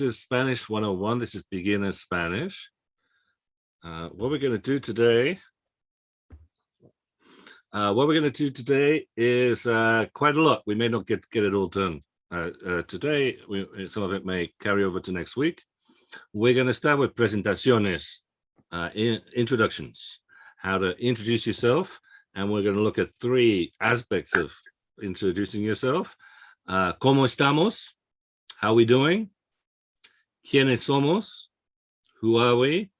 This is Spanish 101. This is beginner Spanish. Uh, what we're going to do today, uh, what we're going to do today is uh, quite a lot. We may not get, get it all done uh, uh, today. We, some of it may carry over to next week. We're going to start with presentaciones, uh, in, introductions, how to introduce yourself. And we're going to look at three aspects of introducing yourself. ¿Cómo estamos? How are we doing? ¿Quiénes somos? Who are we?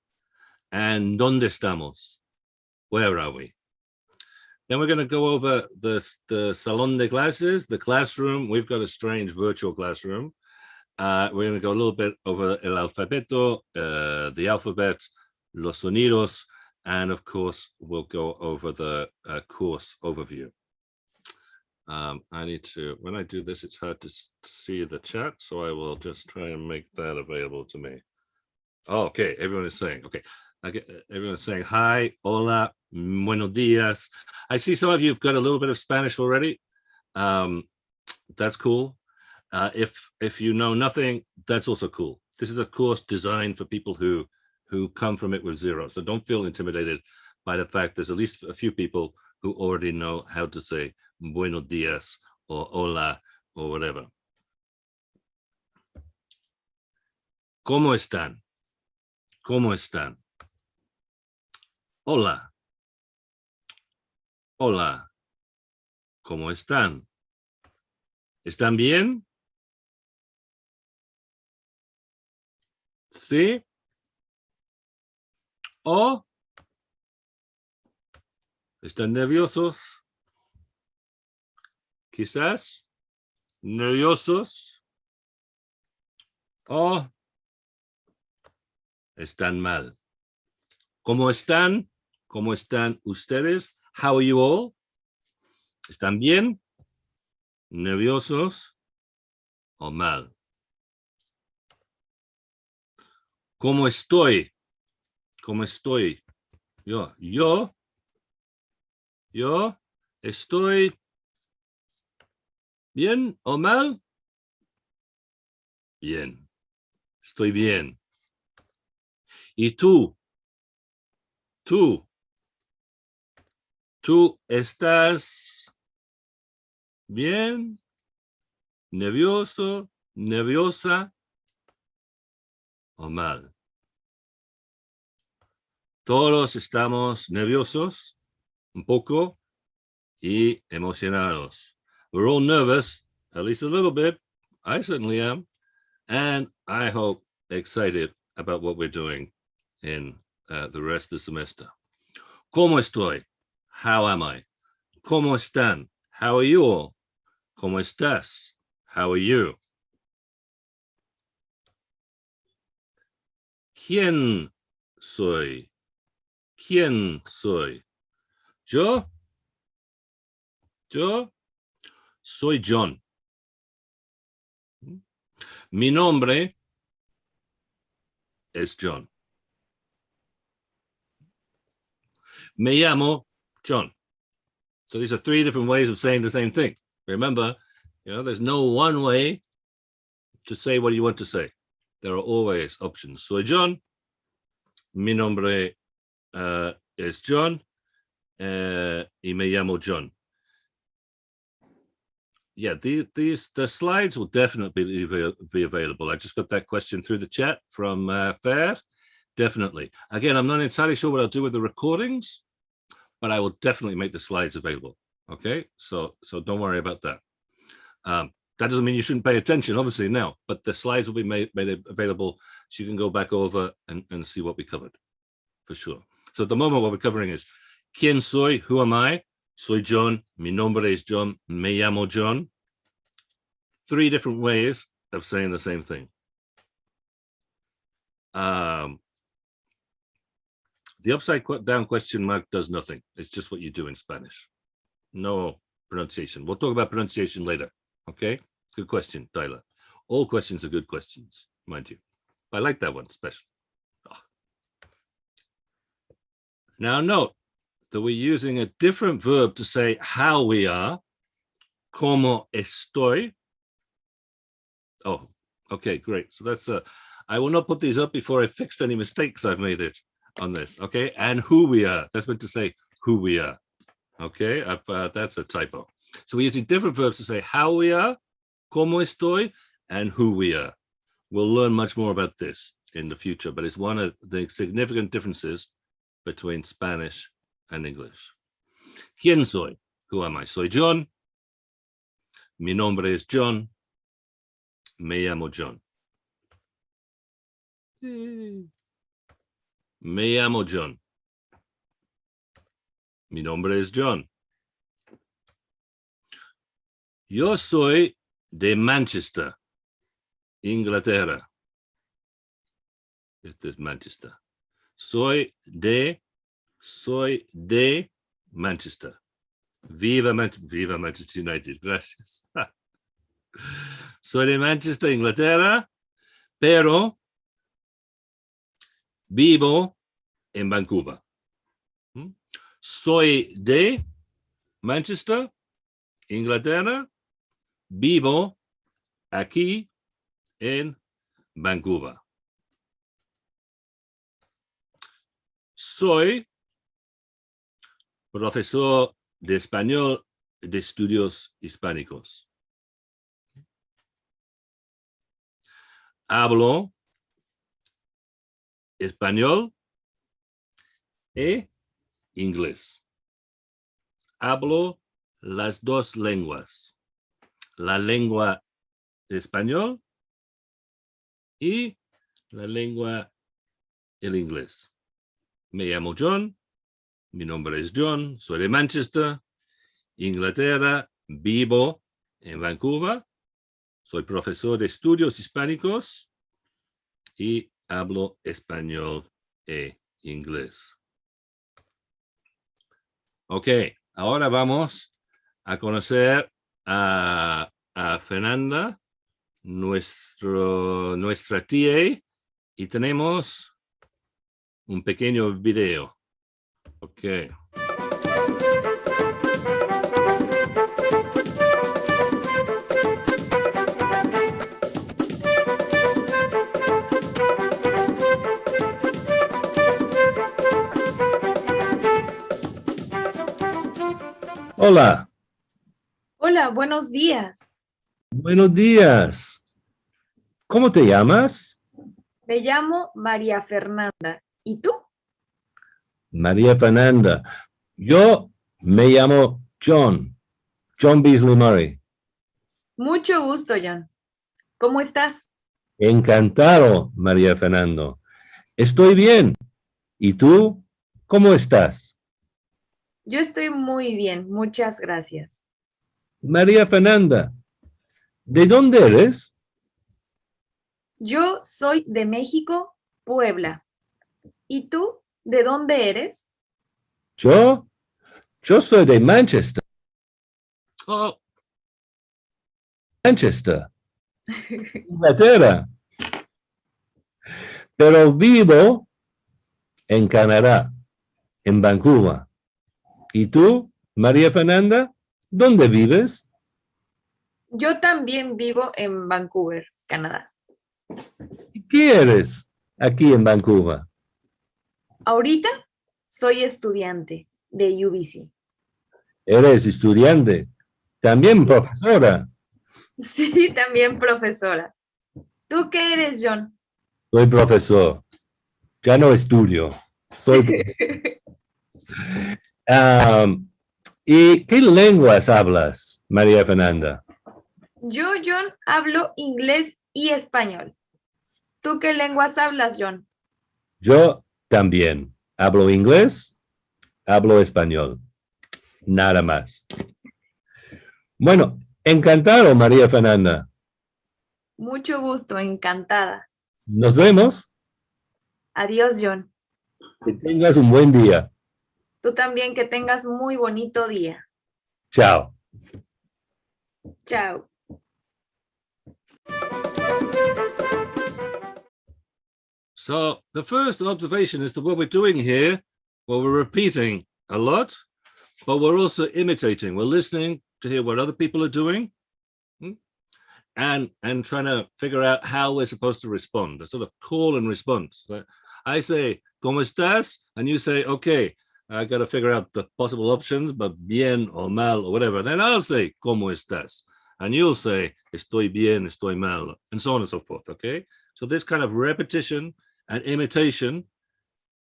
And ¿dónde estamos? Where are we? Then we're going to go over the, the salon de clases, the classroom. We've got a strange virtual classroom. Uh, we're going to go a little bit over el alfabeto, uh, the alphabet, los sonidos, and of course, we'll go over the uh, course overview. Um, I need to, when I do this, it's hard to see the chat, so I will just try and make that available to me. Oh, okay, everyone is saying, okay. Okay, everyone is saying hi, hola, buenos dias. I see some of you have got a little bit of Spanish already. Um, that's cool. Uh, if if you know nothing, that's also cool. This is a course designed for people who who come from it with zero. So don't feel intimidated by the fact there's at least a few people who already know how to say buenos dias or hola or whatever. ¿Cómo están? ¿Cómo están? Hola. Hola. ¿Cómo están? ¿Están bien? ¿Sí? ¿O están nerviosos? quizás nerviosos o están mal. ¿Cómo están? ¿Cómo están ustedes? How are you all? ¿Están bien? ¿Nerviosos o mal? ¿Cómo estoy? ¿Cómo estoy? Yo, yo, yo estoy ¿Bien o mal? Bien. Estoy bien. ¿Y tú? Tú. ¿Tú estás bien? ¿Nervioso? ¿Nerviosa? ¿O mal? Todos estamos nerviosos, un poco, y emocionados. We're all nervous, at least a little bit. I certainly am. And I hope excited about what we're doing in uh, the rest of the semester. ¿Cómo estoy? How am I? ¿Cómo están? How are you all? ¿Cómo estás? How are you? ¿Quién soy? ¿Quién soy? ¿Yo? ¿Yo? Soy John. Mi nombre es John. Me llamo John. So these are three different ways of saying the same thing. Remember, you know, there's no one way to say what you want to say. There are always options. Soy John. Mi nombre uh, es John. Uh, y me llamo John yeah, the, these the slides will definitely be, be available. I just got that question through the chat from uh, Fer. Definitely. Again, I'm not entirely sure what I'll do with the recordings, but I will definitely make the slides available. Okay, so so don't worry about that. Um, that doesn't mean you shouldn't pay attention, obviously, now, but the slides will be made, made available so you can go back over and, and see what we covered for sure. So at the moment, what we're covering is ¿Quién soy? Who am I? Soy John. Mi nombre es John. Me llamo John. Three different ways of saying the same thing. Um, the upside down question mark does nothing. It's just what you do in Spanish. No pronunciation. We'll talk about pronunciation later. Okay. Good question, Tyler. All questions are good questions, mind you. I like that one especially. Oh. Now note, that we're using a different verb to say how we are, como estoy. Oh, Okay, great. So that's uh, I will not put these up before I fixed any mistakes I've made it on this. Okay, and who we are. That's meant to say who we are. Okay, uh, uh, that's a typo. So we're using different verbs to say how we are, cómo estoy, and who we are. We'll learn much more about this in the future, but it's one of the significant differences between Spanish and English. ¿Quién soy? Who am I? Soy John. Mi nombre es John. Me llamo John. Me llamo John. Mi nombre es John. Yo soy de Manchester, Inglaterra. Este es Manchester. Soy de, soy de Manchester. Viva, Man Viva Manchester United, gracias. soy de Manchester, Inglaterra, pero vivo en Vancouver. ¿Mm? Soy de Manchester, Inglaterra, vivo aquí en Vancouver. Soy profesor de español de estudios hispánicos. Hablo español e inglés. Hablo las dos lenguas, la lengua español y la lengua el inglés. Me llamo John, mi nombre es John, soy de Manchester, Inglaterra, vivo en Vancouver, soy profesor de estudios hispánicos y hablo español e inglés. Ok, ahora vamos a conocer a, Fernanda, nuestro, nuestra tía, y tenemos un pequeño video. Ok. Hola. Hola, buenos días. Buenos días. ¿Cómo te llamas? Me llamo María Fernanda. ¿Y tú? María Fernanda. Yo me llamo John. John Beasley Murray. Mucho gusto, John. ¿Cómo estás? Encantado, María Fernando. Estoy bien. ¿Y tú? ¿Cómo estás? Yo estoy muy bien, muchas gracias. María Fernanda, ¿de dónde eres? Yo soy de México, Puebla. ¿Y tú, de dónde eres? Yo, yo soy de Manchester. Oh. Manchester, Inglaterra. Pero vivo en Canadá, en Vancouver. ¿Y tú, María Fernanda, dónde vives? Yo también vivo en Vancouver, Canadá. ¿Qué eres aquí en Vancouver? Ahorita soy estudiante de UBC. Eres estudiante, también profesora. Sí, también profesora. ¿Tú qué eres, John? Soy profesor. Ya no estudio. Soy ¿Y qué lenguas hablas, María Fernanda? Yo, John, hablo inglés y español. ¿Tú qué lenguas hablas, John? Yo también. Hablo inglés, hablo español. Nada más. Bueno, encantado, María Fernanda. Mucho gusto, encantada. Nos vemos. Adiós, John. Que tengas un buen día. Tú también que tengas muy bonito día. Chao. Chao. So the first observation is that what we're doing here, well, we're repeating a lot, but we're also imitating. We're listening to hear what other people are doing. Hmm? and and trying to figure out how we're supposed to respond, a sort of call and response. I say, ¿Cómo estás? And you say, okay, I got to figure out the possible options, but bien or mal or whatever. Then I'll say, ¿Cómo estás? And you'll say, estoy bien, estoy mal, and so on and so forth, okay? So this kind of repetition and imitation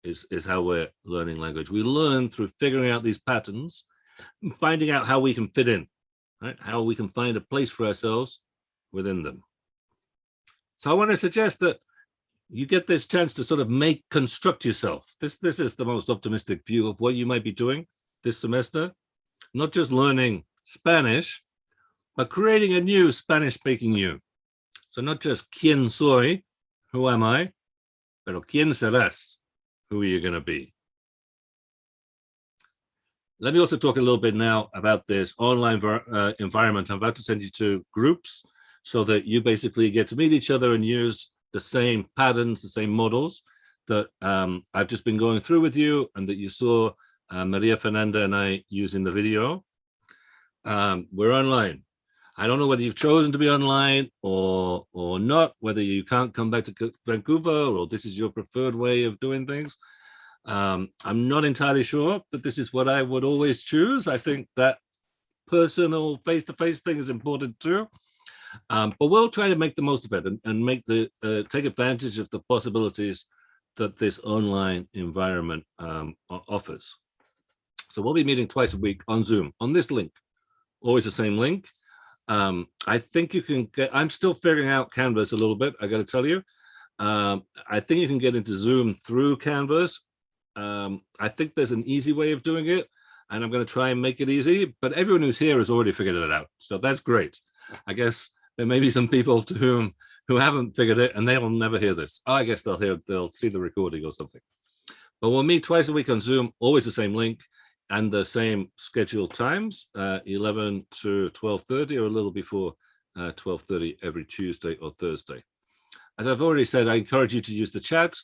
is, is how we're learning language. We learn through figuring out these patterns, finding out how we can fit in, right? How we can find a place for ourselves within them. So I want to suggest that you get this chance to sort of make construct yourself. This this is the most optimistic view of what you might be doing this semester, not just learning Spanish, but creating a new Spanish speaking you. So not just quién soy, who am I, pero quién serás, who are you going to be? Let me also talk a little bit now about this online uh, environment. I'm about to send you to groups so that you basically get to meet each other and use the same patterns, the same models that um, I've just been going through with you and that you saw uh, Maria Fernanda and I use in the video. Um, we're online. I don't know whether you've chosen to be online or or not, whether you can't come back to Vancouver or this is your preferred way of doing things. Um, I'm not entirely sure that this is what I would always choose. I think that personal face-to-face -face thing is important too. Um, but we'll try to make the most of it and, and make the uh, take advantage of the possibilities that this online environment um, offers. So we'll be meeting twice a week on Zoom on this link, always the same link. Um, I think you can get, I'm still figuring out Canvas a little bit, I got to tell you. Um, I think you can get into Zoom through Canvas. Um, I think there's an easy way of doing it, and I'm going to try and make it easy, but everyone who's here has already figured it out. So that's great. I guess there may be some people to whom who haven't figured it and they will never hear this. I guess they'll hear, they'll see the recording or something. But we'll meet twice a week on Zoom, always the same link and the same scheduled times, uh, 11 to 12.30 or a little before uh, 12.30 every Tuesday or Thursday. As I've already said, I encourage you to use the chat.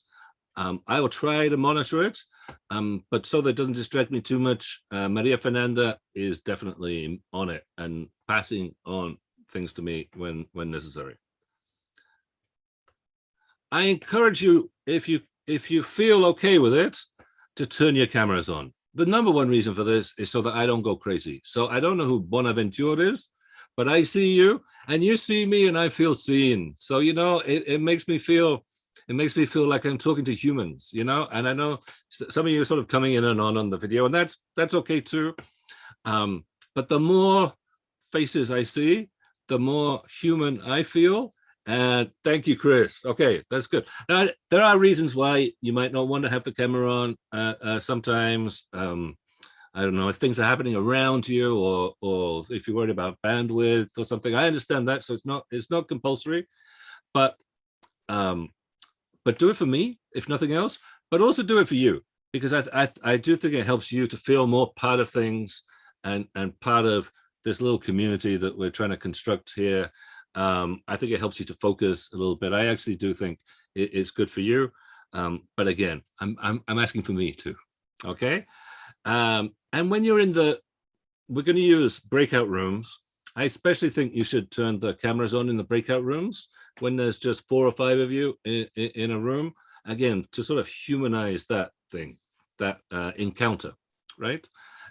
Um, I will try to monitor it, um, but so that it doesn't distract me too much, uh, Maria Fernanda is definitely on it and passing on things to me when when necessary. I encourage you, if you if you feel okay with it, to turn your cameras on. The number one reason for this is so that I don't go crazy. So I don't know who Bonaventure is, but I see you and you see me and I feel seen. So, you know, it, it makes me feel, it makes me feel like I'm talking to humans, you know, and I know some of you are sort of coming in and on on the video and that's, that's okay too. Um, but the more faces I see, the more human I feel. And thank you, Chris. Okay, that's good. Now, there are reasons why you might not want to have the camera on uh, uh, sometimes. Um, I don't know if things are happening around you or or if you're worried about bandwidth or something. I understand that, so it's not it's not compulsory, but um, but do it for me if nothing else. But also do it for you because I I, I do think it helps you to feel more part of things and and part of this little community that we're trying to construct here. Um, I think it helps you to focus a little bit. I actually do think it, it's good for you. Um, but again, I'm, I'm, I'm asking for me too. Okay. Um, and when you're in the, we're going to use breakout rooms. I especially think you should turn the cameras on in the breakout rooms when there's just four or five of you in, in, in a room. Again, to sort of humanize that thing, that uh, encounter, right?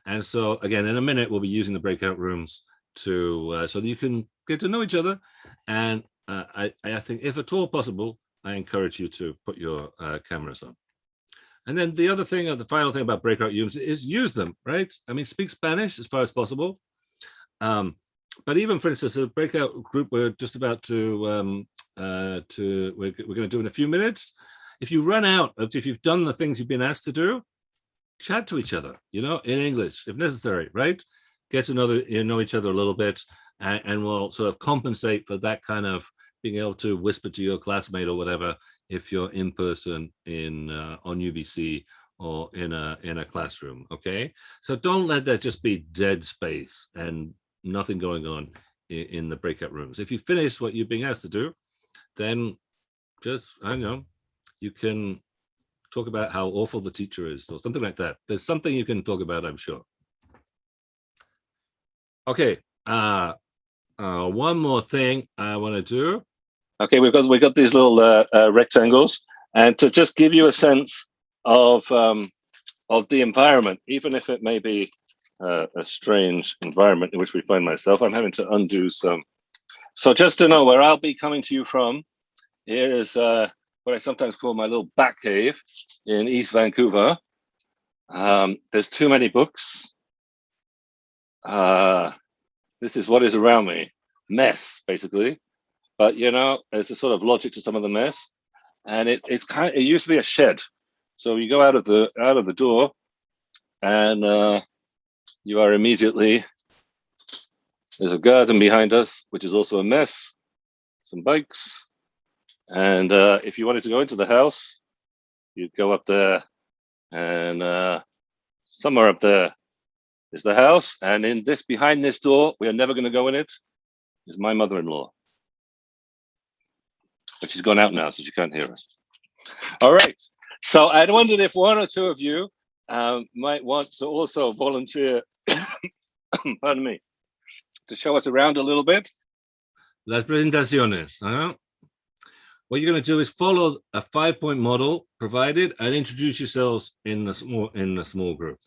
And so again, in a minute, we'll be using the breakout rooms to uh, so that you can get to know each other. And uh, I, I think if at all possible, I encourage you to put your uh, cameras on. And then the other thing, or the final thing about breakout rooms is use them, right? I mean, speak Spanish as far as possible. Um, but even for instance, a breakout group we're just about to, um, uh, to we're, we're going to do in a few minutes. If you run out if you've done the things you've been asked to do, chat to each other, you know, in English, if necessary, right? Get to know, the, you know each other a little bit and, and we'll sort of compensate for that kind of being able to whisper to your classmate or whatever if you're in person in uh, on UBC or in a in a classroom okay so don't let that just be dead space and nothing going on in, in the breakout rooms if you finish what you're being asked to do then just i don't know you can talk about how awful the teacher is or something like that. There's something you can talk about, I'm sure. Okay, uh, Uh, one more thing I want to do. Okay, we've got we've got these little uh, uh, rectangles, and to just give you a sense of um, of the environment, even if it may be uh, a strange environment in which we find myself, I'm having to undo some. So just to know where I'll be coming to you from, is uh, what I sometimes call my little back cave in East Vancouver. Um, there's too many books. Uh, this is what is around me, mess basically. But you know, there's a sort of logic to some of the mess, and it, it's kind. Of, it used to be a shed, so you go out of the out of the door, and uh, you are immediately. There's a garden behind us, which is also a mess. Some bikes, and uh, if you wanted to go into the house, you'd go up there, and uh, somewhere up there is the house. And in this, behind this door, we are never going to go in it, is my mother-in-law. But she's gone out now, so she can't hear us. All right. So I'd wondered if one or two of you um, might want to also volunteer, pardon me, to show us around a little bit. Las presentaciones. huh? What you're going to do is follow a five-point model provided and introduce yourselves in the small in the small group.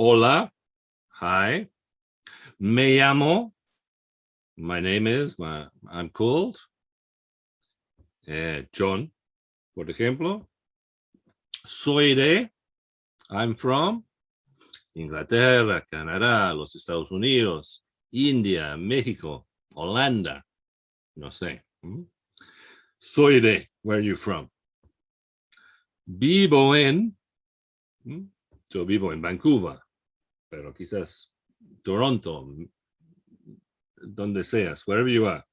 Hola, hi. Me llamo. My name is. My, I'm called. eh, John, por ejemplo. Soy de. I'm from. Inglaterra, Canadá, los Estados Unidos, India, México, Holanda. No sé. Soy de. Where are you from? Vivo en. Yo vivo en Vancouver, pero quizás Toronto, donde seas, wherever you are.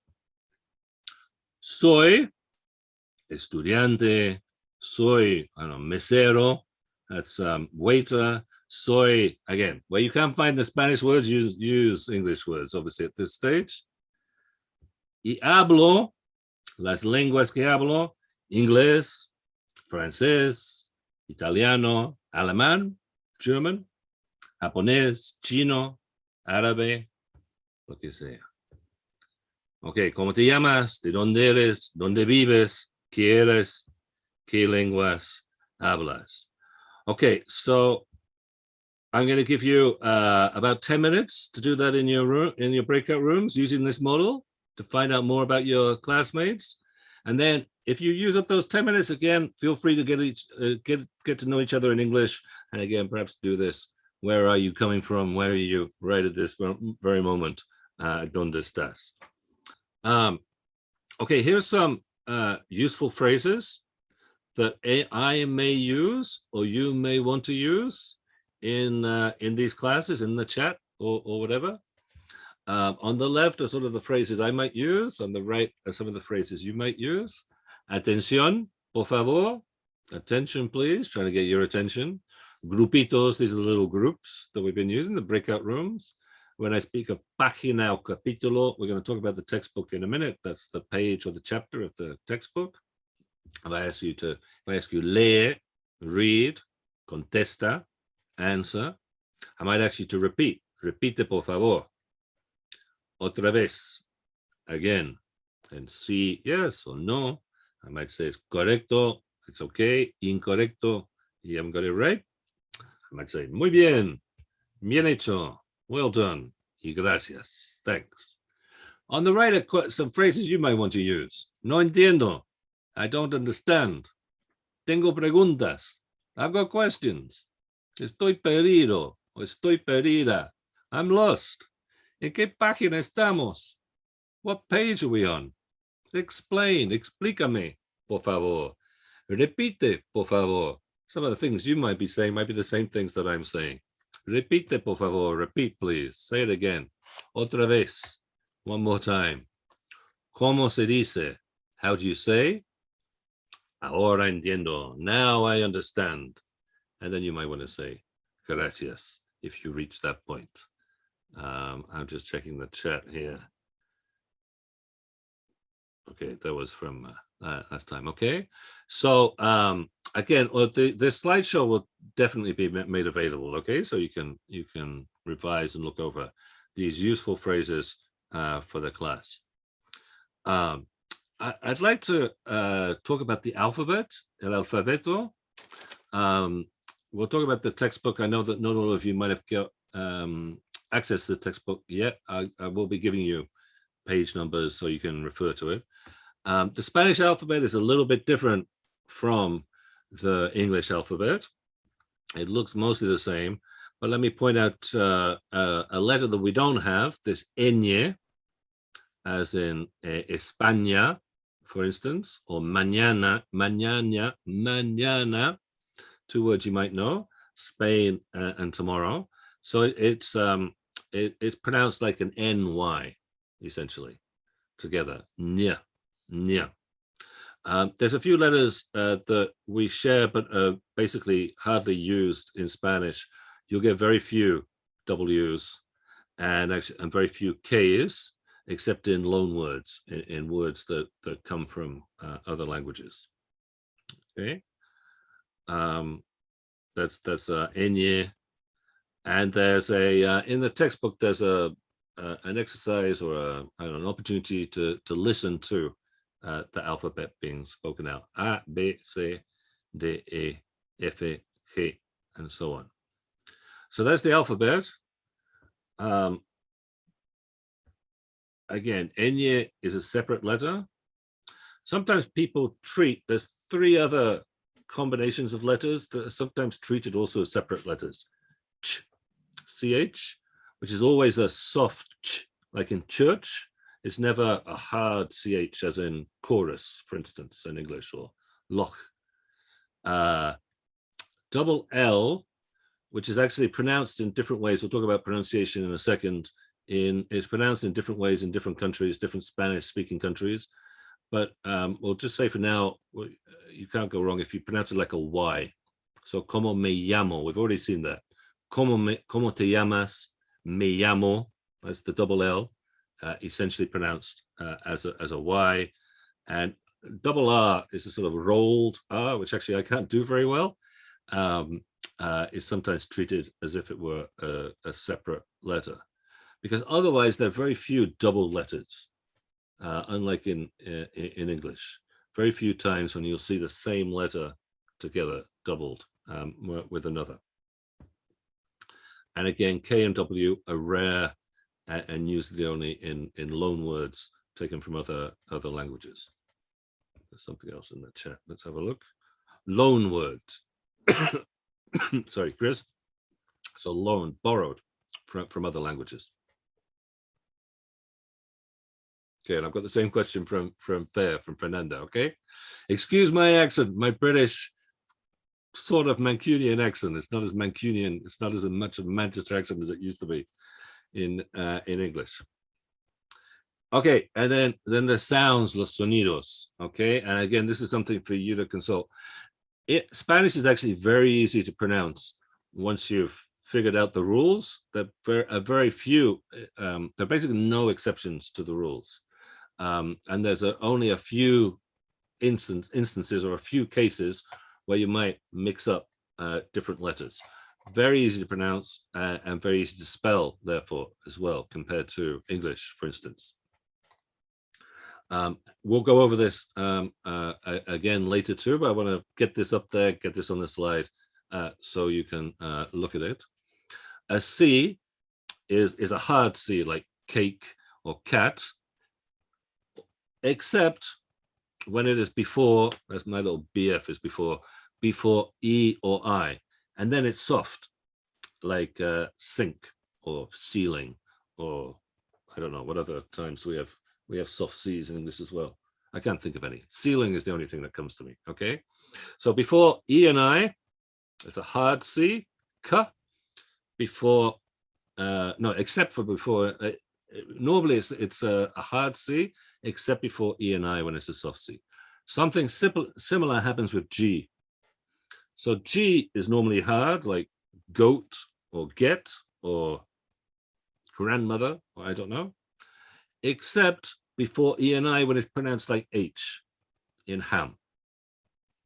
Soy estudiante, soy know, mesero, that's um, waiter, soy, again, where you can't find the Spanish words, use, use English words, obviously at this stage. Y hablo, las lenguas que hablo, inglés, francés, italiano, alemán, German, japonés, chino, árabe, lo que sea. Ok, ¿cómo te llamas? ¿De dónde eres? ¿Dónde vives? ¿Qué eres? ¿Qué lenguas hablas? Okay, so I'm going to give you uh, about 10 minutes to do that in your room, in your breakout rooms using this model to find out more about your classmates. And then if you use up those 10 minutes again, feel free to get each uh, get get to know each other in English. And again, perhaps do this. Where are you coming from? Where are you right at this very moment? Uh, ¿Dónde estás? Um, okay, here's some uh, useful phrases that a- I may use or you may want to use in uh, in these classes in the chat or, or whatever. Um, on the left are sort of the phrases I might use. On the right are some of the phrases you might use. Atención, por favor. Attention, please. Trying to get your attention. Grupitos, these are the little groups that we've been using, the breakout rooms. When I speak of página o capítulo, we're going to talk about the textbook in a minute. That's the page or the chapter of the textbook. If I ask you to, if I ask you lee, read, contesta, answer, I might ask you to repeat. Repite, por favor. Otra vez. Again. And see yes or no. I might say it's correcto, it's okay, incorrecto, you haven't got it right. I might say, muy bien, bien hecho, well done, y gracias, thanks. On the right are some phrases you might want to use. No entiendo, I don't understand. Tengo preguntas, I've got questions. Estoy perdido o estoy perdida. I'm lost. ¿En qué página estamos? What page are we on? Explain, explícame, por favor. Repite, por favor. Some of the things you might be saying might be the same things that I'm saying. Repite, por favor. Repeat, please. Say it again. Otra vez. One more time. ¿Cómo se dice? How do you say? Ahora entiendo. Now I understand. And then you might want to say gracias if you reach that point. Um, I'm just checking the chat here. Okay, that was from uh, uh, last time. Okay, so um, again, well, the the slideshow will definitely be made available. Okay, so you can you can revise and look over these useful phrases uh, for the class. Um, I, I'd like to uh, talk about the alphabet, el alfabeto. Um, we'll talk about the textbook. I know that not all of you might have got um, access to the textbook yet. I, I will be giving you page numbers so you can refer to it. Um, the Spanish alphabet is a little bit different from the English alphabet. It looks mostly the same, but let me point out uh, uh, a letter that we don't have, this ñ, as in eh, España, for instance, or mañana, mañana, mañana, two words you might know, Spain uh, and tomorrow. So it, it's um, it, it's pronounced like an ny, essentially, together. Nya, nya. Um, there's a few letters uh, that we share, but uh, basically hardly used in Spanish. You'll get very few W's and actually and very few K's, except in loan words, in, in words that that come from uh, other languages. Okay, um, that's that's uh, Enye, and there's a uh, in the textbook there's a uh, an exercise or a, I don't know, an opportunity to to listen to uh, the alphabet being spoken out. A, B, C, D, E, F, E, G, and so on. So that's the alphabet. Um, again, Enye is a separate letter. Sometimes people treat, there's three other combinations of letters that are sometimes treated also as separate letters. Ch, CH, which is always a soft ch, like in church. It's never a hard CH as in chorus, for instance, in English or loch. Uh, double L, which is actually pronounced in different ways. We'll talk about pronunciation in a second. In It's pronounced in different ways in different countries, different Spanish speaking countries. But um, we'll just say for now, you can't go wrong if you pronounce it like a Y. So como me llamo, we've already seen that. Como, me, como te llamas, me llamo, that's the double L, uh, essentially pronounced uh, as, a, as a Y. And double R is a sort of rolled R, which actually I can't do very well, um, uh, is sometimes treated as if it were a, a, separate letter. Because otherwise there are very few double letters, uh, unlike in, in, in English. Very few times when you'll see the same letter together doubled um, with another. And again, K and W are rare and, and usually only in, in loan words taken from other, other languages. There's something else in the chat. Let's have a look. Loan words. Sorry, Chris. So loan, borrowed from, from other languages. Okay, and I've got the same question from from Fer, from Fernanda, okay? Excuse my accent, my British sort of Mancunian accent. It's not as Mancunian, it's not as much of a Manchester accent as it used to be in uh, in English. Okay, and then then the sounds, los sonidos. Okay, and again, this is something for you to consult. It, Spanish is actually very easy to pronounce once you've figured out the rules. There are very few. Um, there are basically no exceptions to the rules, um, and there's a, only a few instance, instances or a few cases where you might mix up uh, different letters very easy to pronounce uh, and very easy to spell, therefore, as well, compared to English, for instance. Um, we'll go over this um, uh, again later too, but I want to get this up there, get this on the slide uh, so you can uh, look at it. A C is, is a hard C like cake or cat, except when it is before, as my little BF is before, before E or I and then it's soft, like uh, sink or ceiling, or I don't know what other times we have we have soft C's in English as well. I can't think of any. Ceiling is the only thing that comes to me. Okay, so before E and I, it's a hard C, K. Before, uh, no, except for before. Uh, normally, it's it's a, a hard C, except before E and I when it's a soft C. Something simple, similar happens with G. So G is normally hard, like goat or get or grandmother, or I don't know, except before E and I when it's pronounced like H. in ham.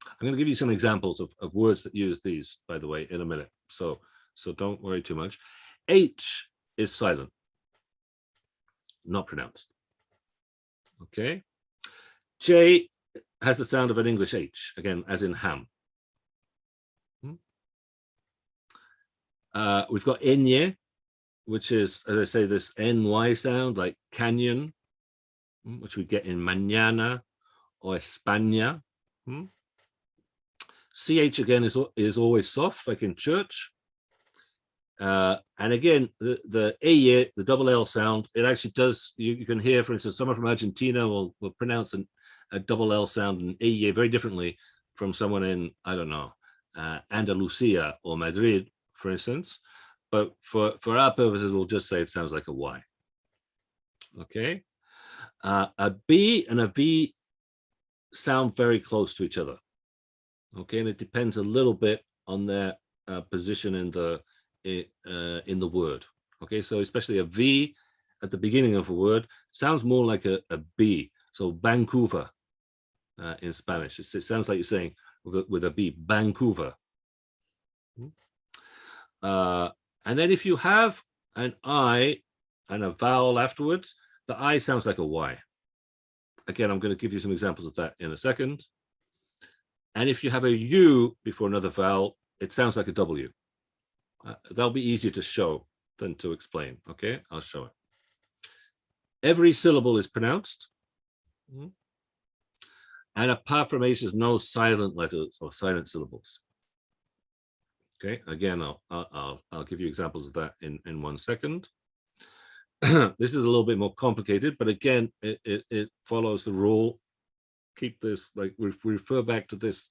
I'm going to give you some examples of, of words that use these, by the way, in a minute. So, so don't worry too much. H is silent, not pronounced. Okay. J has the sound of an English H, again, as in ham. Uh, we've got enye, which is, as I say, this NY sound like canyon, hmm, which we get in mañana or España. Hmm. CH again is, is always soft, like in church. Uh, and again, the, the A, the double L sound, it actually does, you, you can hear, for instance, someone from Argentina will, will pronounce an, a double L sound in A very differently from someone in, I don't know, uh, Andalusia or Madrid, for instance. But for, for our purposes, we'll just say it sounds like a Y. Okay. Uh, a B and a V sound very close to each other. Okay, and it depends a little bit on their uh, position in the uh, in the word. Okay, so especially a V at the beginning of a word sounds more like a, a B. So Vancouver uh, in Spanish, it, it, sounds like you're saying with a, with a B, Vancouver. Uh, and then if you have an I and a vowel afterwards, the I sounds like a Y. Again, I'm going to give you some examples of that in a second. And if you have a U before another vowel, it sounds like a W. Uh, that'll be easier to show than to explain. Okay, I'll show it. Every syllable is pronounced. Hmm. And apart from H, there's no silent letters or silent syllables. Okay, again, I'll, I'll, I'll give you examples of that in, in one second. this is a little bit more complicated, but again, it, it, it follows the rule. Keep this, like, we refer back to this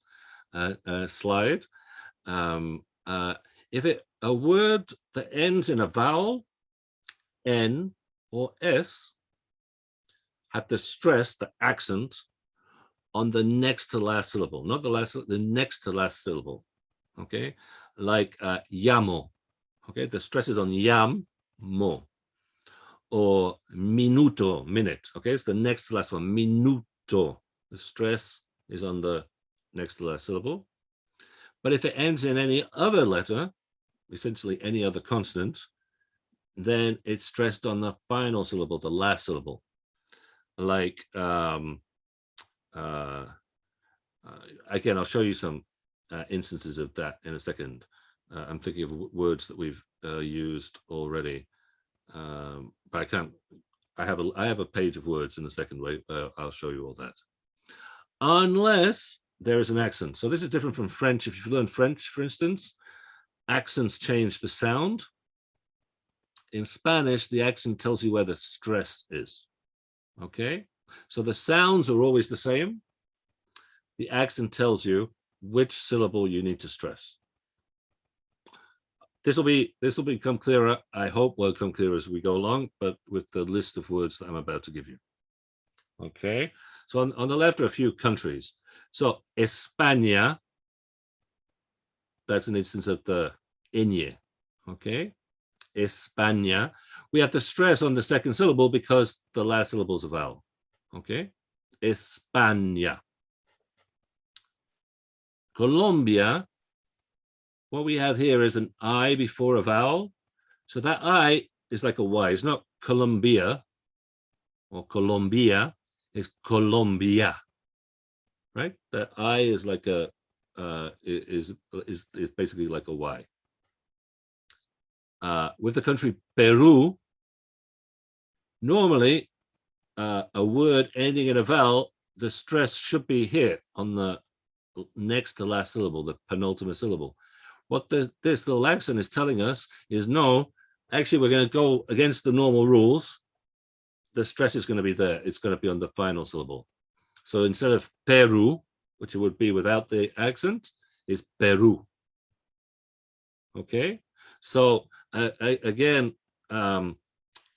uh, uh, slide. Um, uh, if it a word that ends in a vowel, N or S, have to stress the accent on the next to last syllable, not the last, the next to last syllable. Okay, like uh, llamo. Okay, the stress is on yam, mo, or minuto, minute. Okay, it's the next to last one, minuto. The stress is on the next to last syllable. But if it ends in any other letter, essentially any other consonant, then it's stressed on the final syllable, the last syllable. Like, um, uh, uh, again, I'll show you some uh, instances of that in a second. Uh, I'm thinking of words that we've uh, used already, um, but I can't. I have a I have a page of words in the second way. Uh, I'll show you all that. Unless there is an accent. So this is different from French. If you've learned French, for instance, accents change the sound. In Spanish, the accent tells you where the stress is. Okay, so the sounds are always the same. The accent tells you which syllable you need to stress. This will be this will become clearer. I hope will come clearer as we go along, but with the list of words that I'm about to give you. Okay, so on, on the left are a few countries. So España, that's an instance of the Inye, okay? España. We have to stress on the second syllable because the last syllable is a vowel, okay? España. Colombia, what we have here is an I before a vowel. So that I is like a Y. It's not Colombia or Colombia, it's Colombia, right? That I is like a, uh, is, is, is basically like a Y uh, with the country Peru, normally uh, a word ending in a vowel, the stress should be here on the next to last syllable, the penultimate syllable. What the, this little accent is telling us is no, actually we're going to go against the normal rules. The stress is going to be there. It's going to be on the final syllable. So instead of Peru, which it would be without the accent, is Peru. Okay, so uh, again, um,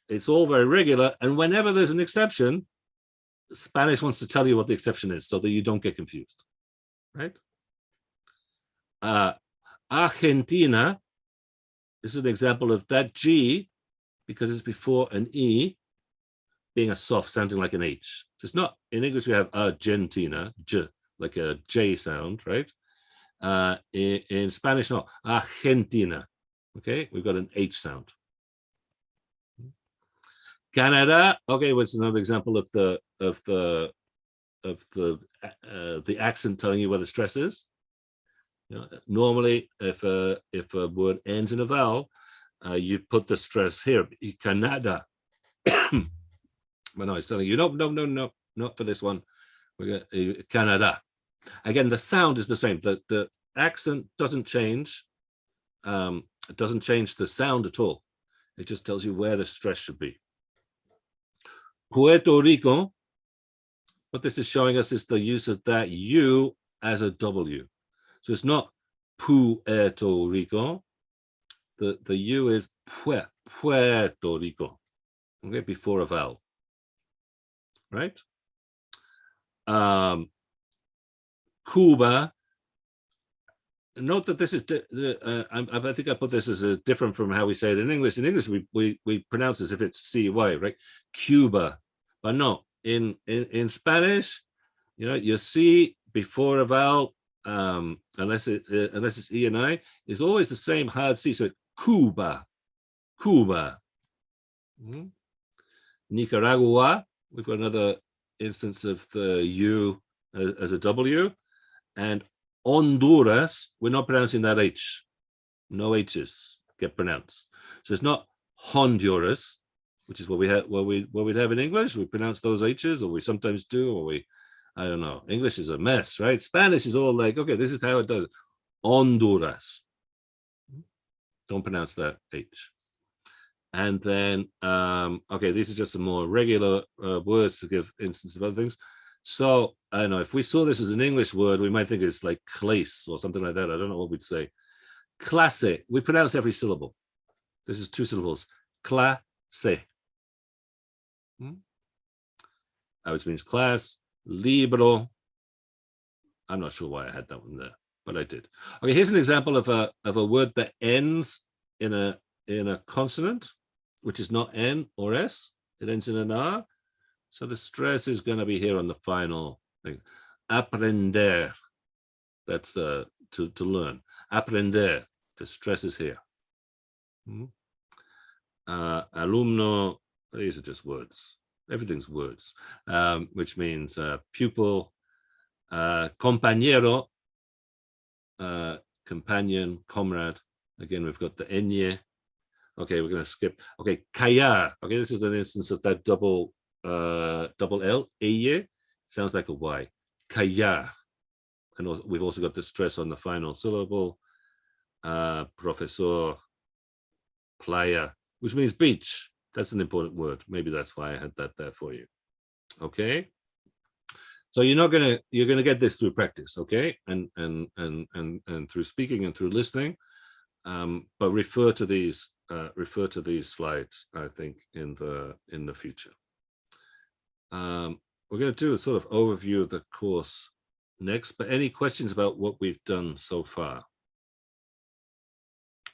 it's all very regular. And whenever there's an exception, Spanish wants to tell you what the exception is so that you don't get confused, right? Uh, Argentina this is an example of that G, because it's before an E, being a soft sounding like an H. So it's not in English we have Argentina, J, like a J sound, right? Uh, in, in Spanish, no, Argentina. Okay, we've got an H sound. Canada, okay, what's another example of the of the of the uh, the accent telling you where the stress is. You know, normally, if a if a word ends in a vowel, uh, you put the stress here. Canada. but no, it's telling you no, no, no, no, not for this one. We're going uh, Canada. Again, the sound is the same. The the accent doesn't change. Um, it doesn't change the sound at all. It just tells you where the stress should be. Puerto Rico, what this is showing us is the use of that U as a W. So it's not Puerto Rico. The, the U is Puerto Rico, okay, before a vowel, right? Um, Cuba, note that this is, uh, I, I, think I put this as a different from how we say it in English. In English, we, we, we pronounce as if it's C-Y, right? Cuba, but no, in, in, in Spanish, you know, you see before a vowel, um, unless it uh, unless it's E and I, is always the same hard C. So Cuba, Cuba. Mm. Nicaragua, we've got another instance of the U as, as a W. And Honduras, we're not pronouncing that H. No H's get pronounced. So it's not Honduras, which is what we have what we what we'd have in English. We pronounce those H's, or we sometimes do, or we I don't know. English is a mess, right? Spanish is all like, okay, this is how it does. Honduras. Don't pronounce that H. And then, um, okay, these are just some more regular uh, words to give instance of other things. So I don't know, if we saw this as an English word, we might think it's like clase or something like that. I don't know what we'd say. Clase, we pronounce every syllable. This is two syllables. Clase. Hmm? Which means class, libro. I'm not sure why I had that one there, but I did. Okay, here's an example of a of a word that ends in a in a consonant, which is not N or S. It ends in an R. So the stress is going to be here on the final thing. Aprender. That's uh, to, to learn. Aprender. The stress is here. Hmm? Uh, alumno. These are just words everything's words, um, which means uh, pupil, uh, compañero, uh, companion, comrade. Again, we've got the enye. Okay, we're going to skip. Okay, callar. Okay, this is an instance of that double uh, double L. Eye sounds like a Y. Callar. And we've also got the stress on the final syllable. Uh, professor, playa, which means beach. That's an important word. Maybe that's why I had that there for you. Okay. So you're not gonna you're gonna get this through practice, okay, and and and and and through speaking and through listening, um, but refer to these uh, refer to these slides. I think in the in the future. Um, we're going to do a sort of overview of the course next, but any questions about what we've done so far?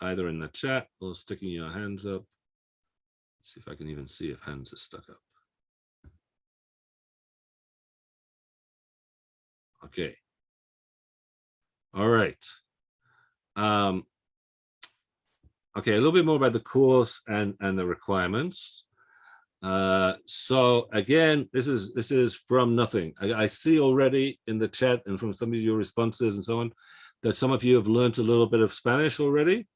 Either in the chat or sticking your hands up. Let's see if I can even see if hands are stuck up. Okay. All right. Um, okay, a little bit more about the course and, and the requirements. Uh, so again, this is this is from nothing. I, I, see already in the chat and from some of your responses and so on that some of you have learned a little bit of Spanish already.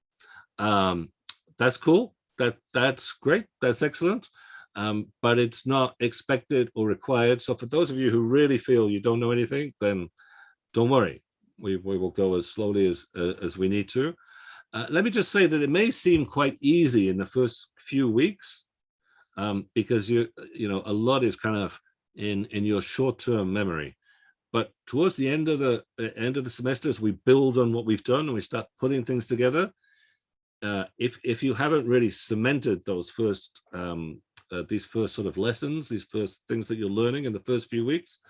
Um, that's cool that that's great that's excellent. Um, but it's not expected or required. So for those of you who really feel you don't know anything then don't worry. We, we will go as slowly as uh, as we need to. Uh, let me just say that it may seem quite easy in the first few weeks um, because you you know a lot is kind of in in your short-term memory. But towards the end of the uh, end of the semesters we build on what we've done and we start putting things together uh, if if you haven't really cemented those first um, uh, these first sort of lessons, these first things that you're learning in the first few weeks,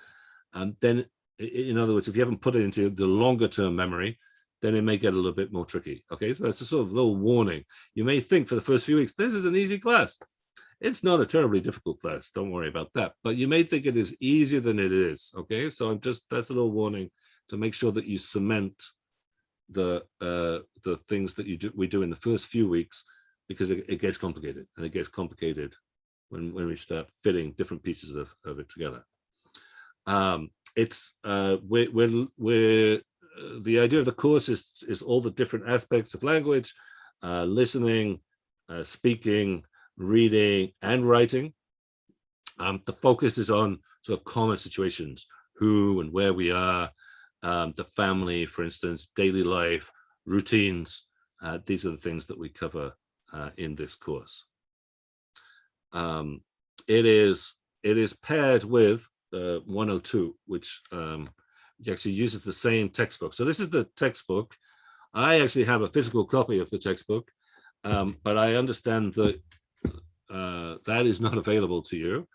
um, then in other words, if you haven't put it into the longer term memory, then it may get a little bit more tricky. Okay, so that's a sort of little warning. You may think for the first few weeks, this is an easy class. It's not a terribly difficult class. Don't worry about that. But you may think it is easier than it is. Okay, so I'm just that's a little warning to make sure that you cement the uh, the things that you do we do in the first few weeks because it, it gets complicated and it gets complicated when when we start fitting different pieces of, of it together. Um, it's uh, we're we're, we're uh, the idea of the course is is all the different aspects of language, uh, listening, uh, speaking, reading, and writing. Um, the focus is on sort of common situations, who and where we are, um, the family, for instance, daily life, routines. Uh, these are the things that we cover uh, in this course. Um, it is it is paired with uh, 102, which um, actually uses the same textbook. So this is the textbook. I actually have a physical copy of the textbook, um, but I understand that uh, that is not available to you.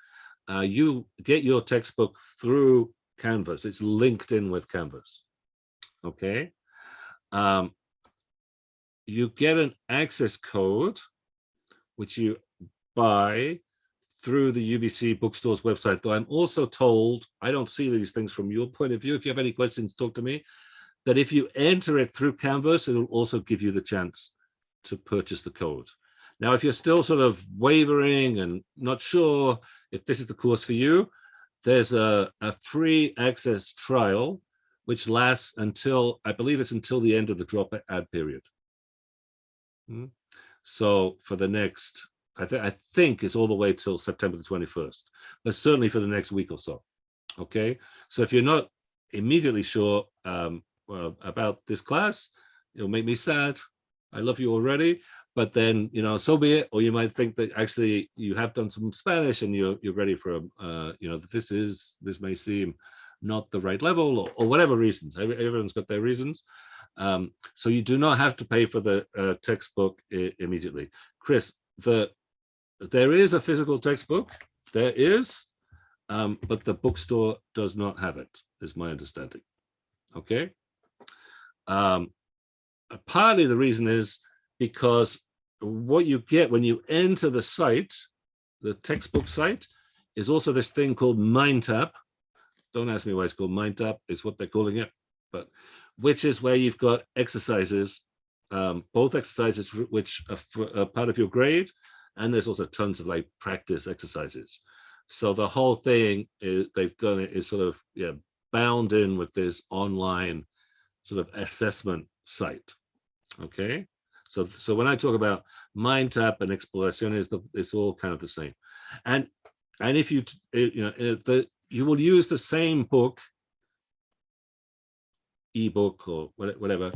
Uh, you get your textbook through Canvas. It's linked in with Canvas. Okay. Um, you get an access code, which you buy through the UBC bookstore's website, though I'm also told, I don't see these things from your point of view. If you have any questions, talk to me, that if you enter it through Canvas, it'll also give you the chance to purchase the code. Now, if you're still sort of wavering and not sure if this is the course for you, there's a, a free access trial, which lasts until, I believe it's until the end of the drop add period. Hmm. So for the next, I, th I think it's all the way till September the 21st, but certainly for the next week or so. Okay, so if you're not immediately sure um, well, about this class, it'll make me sad. I love you already, but then you know so be it. Or you might think that actually you have done some spanish and you're you're ready for uh you know this is this may seem not the right level or, or whatever reasons. Everyone's got their reasons. Um so you do not have to pay for the uh, textbook immediately. Chris the there is a physical textbook. There is um but the bookstore does not have it is my understanding. Okay? Um partly the reason is because what you get when you enter the site, the textbook site, is also this thing called MindTap. Don't ask me why it's called MindTap, it's what they're calling it, but which is where you've got exercises, um, both exercises which are, for, are part of your grade, and there's also tons of like practice exercises. So the whole thing is, they've done it is sort of yeah bound in with this online sort of assessment site. Okay. So, so when I talk about MindTap and exploraciones, the, it's all kind of the same. And and if you you know if the you will use the same book, ebook or whatever,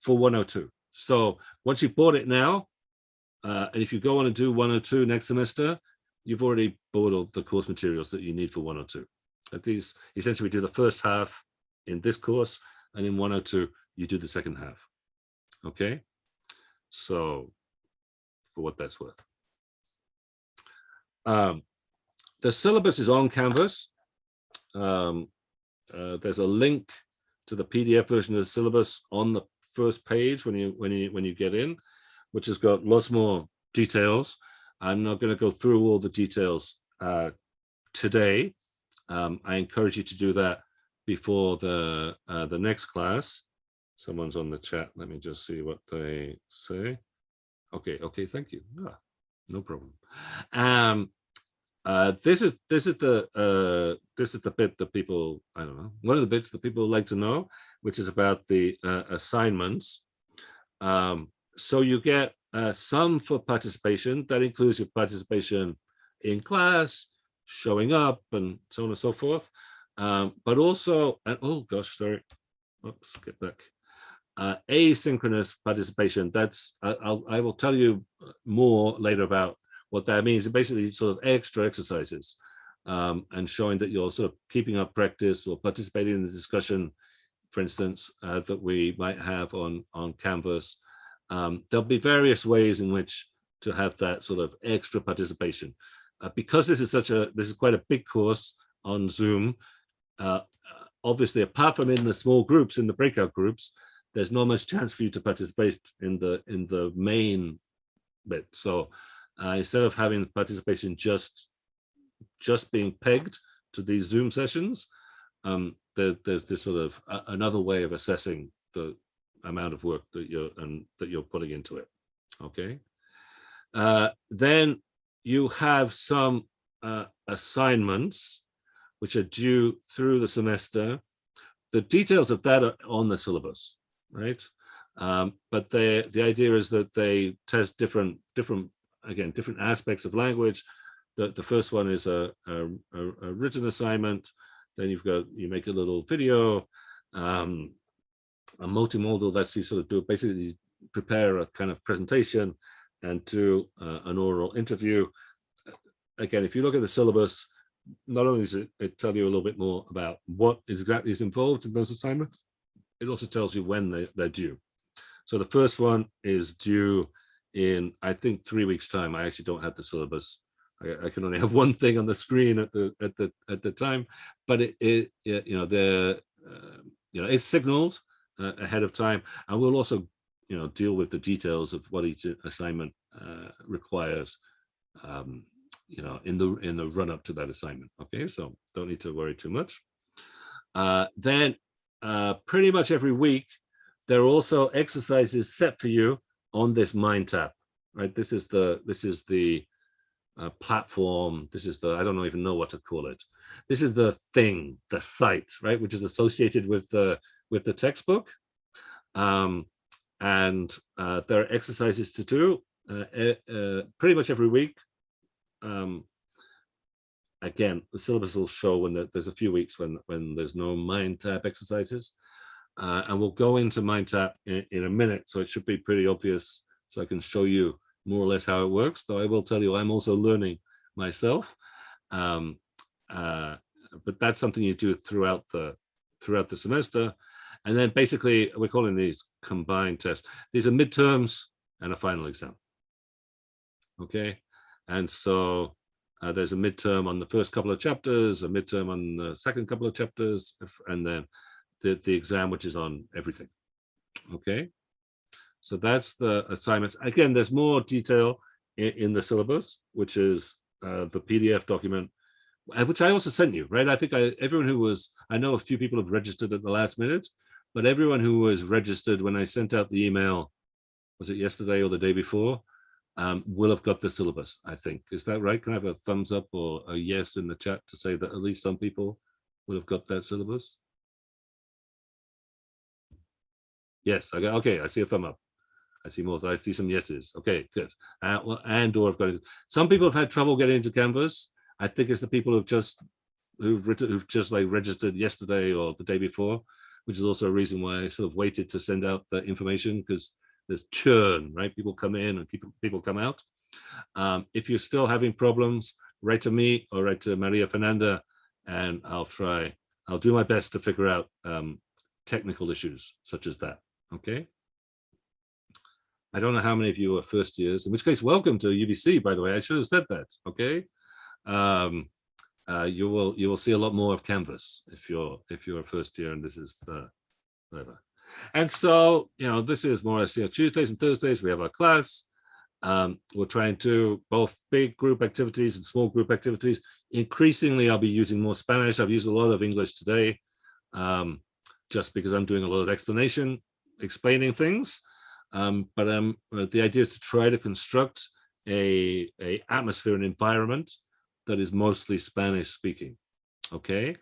for 102. So once you've bought it now, uh, and if you go on and do 102 next semester, you've already bought all the course materials that you need for 102. At these essentially we do the first half in this course, and in 102 you do the second half. Okay. So for what that's worth. Um, the syllabus is on Canvas. Um, uh, there's a link to the PDF version of the syllabus on the first page when you when you when you get in, which has got lots more details. I'm not going to go through all the details uh, today. Um, I encourage you to do that before the uh, the next class. Someone's on the chat. Let me just see what they say. Okay, okay, thank you. Ah, no problem. Um, uh, this is this is the uh, this is the bit that people I don't know one of the bits that people like to know, which is about the uh, assignments. Um, so you get uh, some for participation that includes your participation in class, showing up, and so on and so forth. Um, but also, and oh gosh, sorry, oops, get back uh, asynchronous participation. That's I'll, I will tell you more later about what that means. It basically sort of extra exercises um, and showing that you're sort of keeping up practice or participating in the discussion, for instance, uh, that we might have on on Canvas. Um, there'll be various ways in which to have that sort of extra participation. Uh, because this is such a this is quite a big course on Zoom. Uh, obviously, apart from in the small groups, in the breakout groups, there's not much chance for you to participate in the in the main bit. So uh, instead of having participation just just being pegged to these Zoom sessions, um, there, there's this sort of uh, another way of assessing the amount of work that you're and that you're putting into it. Okay. Uh, then you have some uh, assignments which are due through the semester. The details of that are on the syllabus, right? Um, but the the idea is that they test different different again different aspects of language. The the first one is a, a, a written assignment. Then you've got you make a little video, um, a multimodal that's you sort of do basically prepare a kind of presentation and do uh, an oral interview. Again, if you look at the syllabus, not only does it, it tell you a little bit more about what is exactly is involved in those assignments, it also tells you when they, they're due. So the first one is due in, I think, three weeks time. I actually don't have the syllabus. I, I can only have one thing on the screen at the at the at the time, but it, it, it you know the uh, you know it's signaled uh, ahead of time, and we'll also you know deal with the details of what each assignment uh, requires. Um, you know in the in the run up to that assignment okay so don't need to worry too much uh, then uh, pretty much every week there are also exercises set for you on this Mind MindTap right? This is the this is the uh, platform. This is the i don't even know what to call it. This is the thing the site right? Which is associated with the with the textbook. Um, and uh, there are exercises to do uh, uh, pretty much every week. Um, again, the syllabus will show when the, there's a few weeks when when there's no MindTap exercises. Uh, and we'll go into MindTap in, in a minute, so it should be pretty obvious. So I can show you more or less how it works, though I will tell you I'm also learning myself. Um, uh, but that's something you do throughout the throughout the semester. And then basically we're calling these combined tests. These are midterms and a final exam. Okay. And so uh, there's a midterm on the first couple of chapters, a midterm on the second couple of chapters, and then the, the exam, which is on everything. Okay, so that's the assignments. Again, there's more detail in, in the syllabus, which is uh, the PDF document, uh, which I also sent you, right? I think I, everyone who was, I know a few people have registered at the last minute, but everyone who was registered when I sent out the email, was it yesterday or the day before? Um, will have got the syllabus, I think. Is that right? Can I have a thumbs up or a yes in the chat to say that at least some people will have got that syllabus? Yes, I got, okay, I see a thumb up. I see more, I see some yeses. Okay, good. Uh, well, and or I've got it. Some people have had trouble getting into Canvas. I think it's the people who've just who've written who've just like registered yesterday or the day before, which is also a reason why I sort of waited to send out the information because there's churn, right? People come in and people, people come out. Um, if you're still having problems, write to me or write to Maria Fernanda and I'll try, I'll do my best to figure out um, technical issues such as that, okay? I don't know how many of you are first years, in which case, welcome to UBC, by the way, I should have said that, okay? Um, uh, you will you will see a lot more of Canvas if you're if you're a first year and this is the whatever. And so, you know, this is more or less, you know, Tuesdays and Thursdays, we have our class. Um, we're trying to both big group activities and small group activities. Increasingly, I'll be using more Spanish. I've used a lot of English today, um, just because I'm doing a lot of explanation, explaining things. Um, but um, the idea is to try to construct a, a atmosphere and environment that is mostly Spanish speaking. Okay.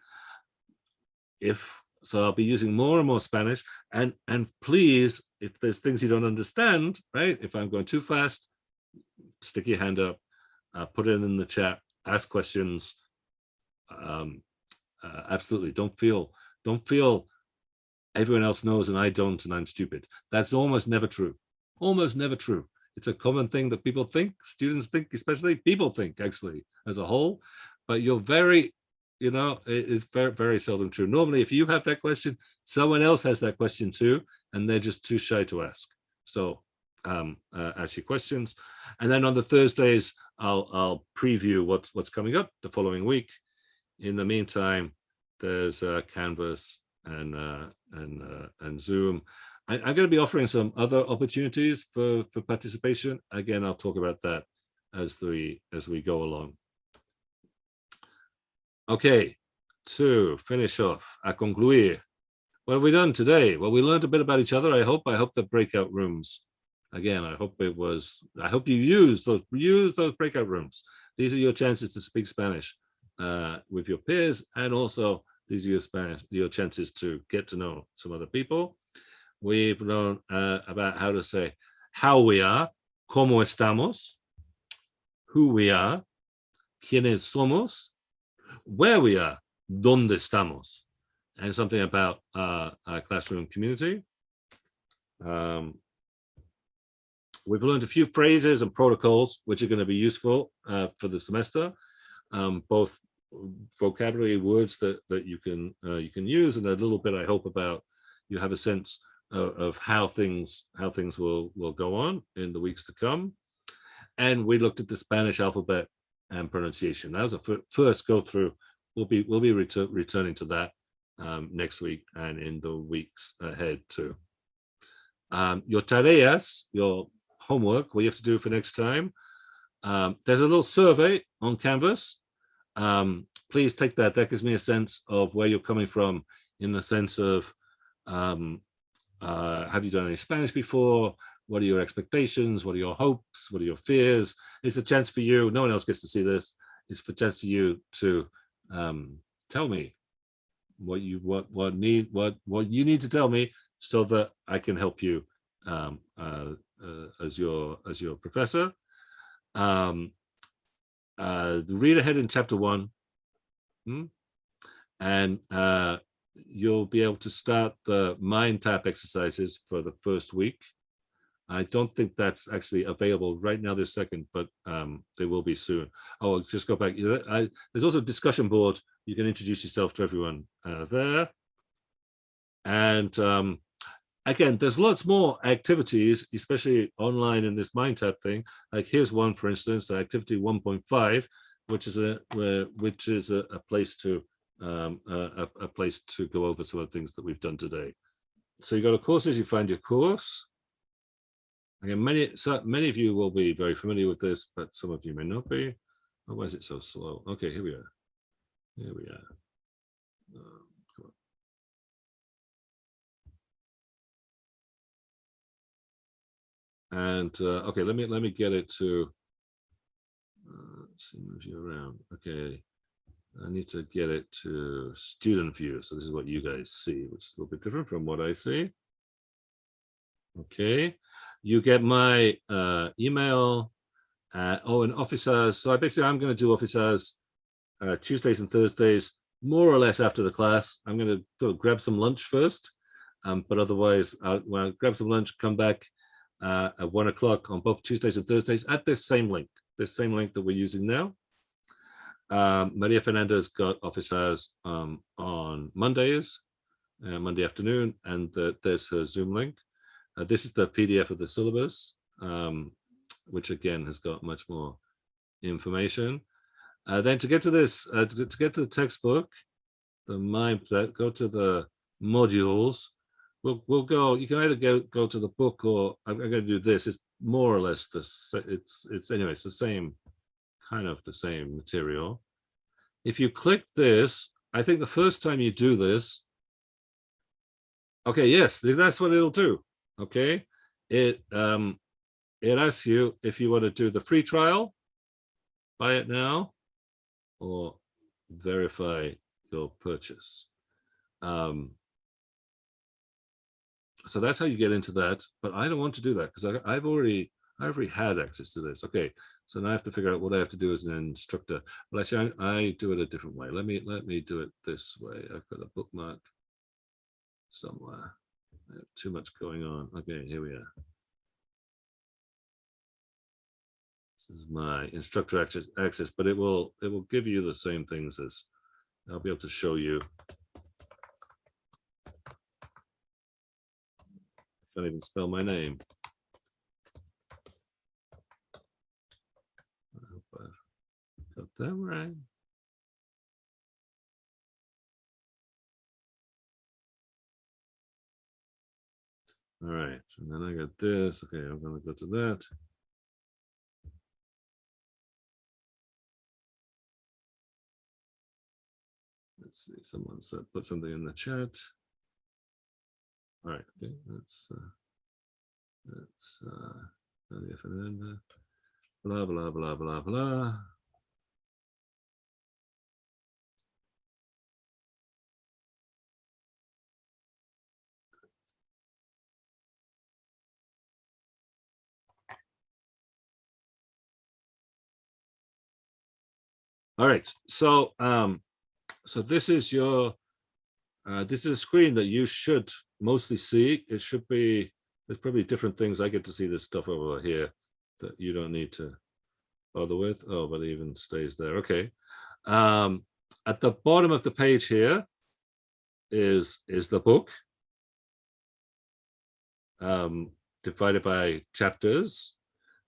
If so I'll be using more and more Spanish. And, and please, if there's things you don't understand, right? If I'm going too fast, stick your hand up, uh, put it in the chat, ask questions. Um, uh, absolutely. Don't feel, don't feel everyone else knows and I don't and I'm stupid. That's almost never true. Almost never true. It's a common thing that people think, students think, especially people think actually as a whole, but you're very you know, it is very, very seldom true. Normally, if you have that question, someone else has that question too, and they're just too shy to ask. So um, uh, ask your questions. And then on the Thursdays, I'll, I'll preview what's, what's coming up the following week. In the meantime, there's uh, Canvas and, uh, and, uh, and Zoom. I, am going to be offering some other opportunities for, for participation. Again, I'll talk about that as we as we go along. Okay, to finish off, a concluir. What have we done today? Well, we learned a bit about each other. I hope. I hope the breakout rooms. Again, I hope it was. I hope you use those use those breakout rooms. These are your chances to speak Spanish uh, with your peers, and also these are your Spanish your chances to get to know some other people. We've learned uh, about how to say how we are, cómo estamos, who we are, quiénes somos, where we are, dónde estamos, and something about uh, our classroom community. Um, we've learned a few phrases and protocols which are going to be useful uh, for the semester, um, both vocabulary words that that you can uh, you can use, and a little bit I hope about you have a sense of, of how things how things will will go on in the weeks to come. And we looked at the Spanish alphabet and pronunciation. That was a first go through. We'll be we'll be retur returning to that um, next week and in the weeks ahead too. Um, your tareas, your homework, what you have to do for next time. Um, there's a little survey on Canvas. Um, please take that. That gives me a sense of where you're coming from in the sense of um, uh, have you done any Spanish before? What are your expectations? What are your hopes? What are your fears? It's a chance for you. No one else gets to see this. It's for chance for you to um, tell me what you what what need what what you need to tell me so that I can help you um, uh, uh, as your as your professor. Um, uh, read ahead in chapter one, hmm? and uh, you'll be able to start the MindTap exercises for the first week. I don't think that's actually available right now this second, but um, they will be soon. Oh, I'll just go back. I, there's also a discussion board. You can introduce yourself to everyone uh, there. And um, again, there's lots more activities, especially online in this MindTap thing. Like here's one, for instance, activity 1.5, which is a which is a, a place to um, a, a, place to go over some of the things that we've done today. So you go to courses, you find your course. Again, many so many of you will be very familiar with this, but some of you may not be. Oh, why is it so slow? Okay, here we are. Here we are. Um, and uh, okay, let me let me get it to. Uh, let's see, move you around. Okay, I need to get it to student view. So this is what you guys see, which is a little bit different from what I see. Okay, you get my uh, email. Uh, oh, and office hours. So I basically, I'm going to do office hours uh, Tuesdays and Thursdays, more or less after the class. I'm going to go grab some lunch first. Um, but otherwise, I'll, when I grab some lunch, come back uh, at one o'clock on both Tuesdays and Thursdays at this same link, this same link that we're using now. Um, Maria Fernanda's got office hours um, on Mondays, uh, Monday afternoon, and the, there's her Zoom link. Uh, this is the PDF of the syllabus, um, which again has got much more information. Uh, then to get to this, uh, to, to, get to the textbook, the mind that go to the modules. We'll we'll go. You can either go go to the book or I'm, I'm going to do this. It's more or less this. It's it's anyway. It's the same kind of the same material. If you click this, I think the first time you do this, okay, yes, that's what it'll do. Okay, it um, it asks you if you want to do the free trial, buy it now, or verify your purchase. Um, so that's how you get into that. But I don't want to do that because I've already I've already had access to this. Okay, so now I have to figure out what I have to do as an instructor. Well, actually, I, I do it a different way. Let me let me do it this way. I've got a bookmark somewhere. I have too much going on. Okay, here we are. This is my instructor access, access, but it will it will give you the same things as I'll be able to show you. I can't even spell my name. I hope I got that right. All right, and then I got this. Okay, I'm gonna go to that. Let's see, someone said, put something in the chat. All right, okay, that's, uh, that's uh, Nadia Fernanda, uh, blah, blah, blah, blah, blah. All right, so um, so this is your uh, this is a screen that you should mostly see. It should be there's probably different things. I get to see this stuff over here that you don't need to bother with. Oh, but it even stays there. Okay. Um, at the bottom of the page here is is the book um, divided by chapters,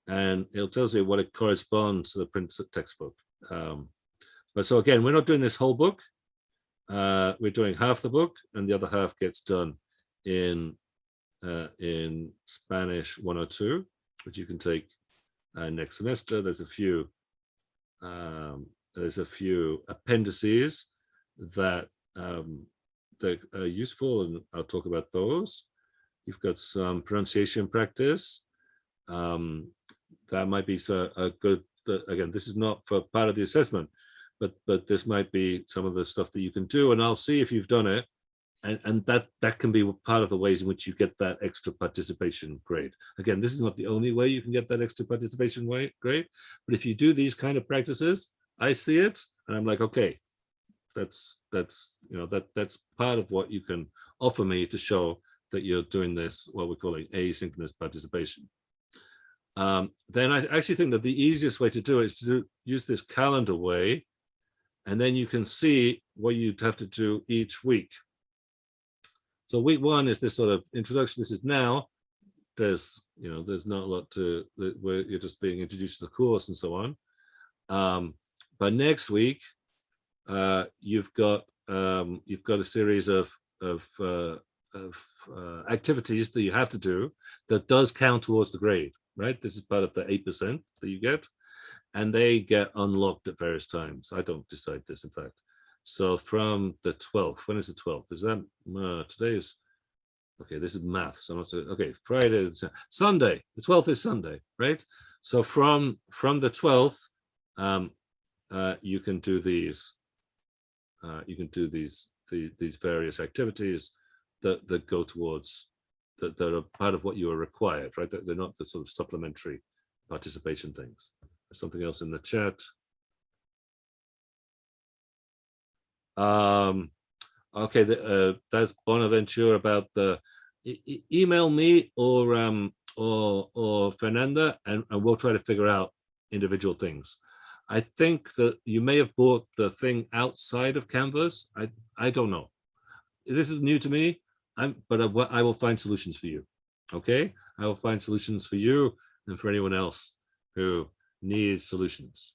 and it tells you what it corresponds to the print textbook. Um, but so again, we're not doing this whole book. Uh, we're doing half the book and the other half gets done in uh, in Spanish 102, which you can take uh, next semester. There's a few um, there's a few appendices that um, that are useful, and I'll talk about those. You've got some pronunciation practice. Um, that might be so a good. Again, this is not for part of the assessment, but but this might be some of the stuff that you can do and I'll see if you've done it. And and that that can be part of the ways in which you get that extra participation grade. Again this is not the only way you can get that extra participation grade but if you do these kind of practices I see it and I'm like okay that's that's you know that that's part of what you can offer me to show that you're doing this what we're calling asynchronous participation. Um, then I actually think that the easiest way to do it is to do, use this calendar way and then you can see what you'd have to do each week. So week one is this sort of introduction. This is now. There's, you know, there's not a lot to where you're just being introduced to the course and so on. Um, but next week, uh, you've got um, you've got a series of of, uh, of uh, activities that you have to do that does count towards the grade, right? This is part of the eight percent that you get and they get unlocked at various times. I don't decide this, in fact. So from the 12th, when is the 12th? Is that, uh, today is, okay, this is math. So I'm not, okay, Friday, Sunday, the 12th is Sunday, right? So from, from the 12th, um, uh, you can do these, uh, you can do these, the, these various activities that, that go towards, that, that are part of what you are required, right? That they're not the sort of supplementary participation things something else in the chat. Um, okay, the, uh, that's Bonaventure about the e email me or um or or Fernanda and, and we'll try to figure out individual things. I think that you may have bought the thing outside of Canvas. I I don't know. This is new to me. I'm but I, I will find solutions for you. Okay, I will find solutions for you and for anyone else who need solutions.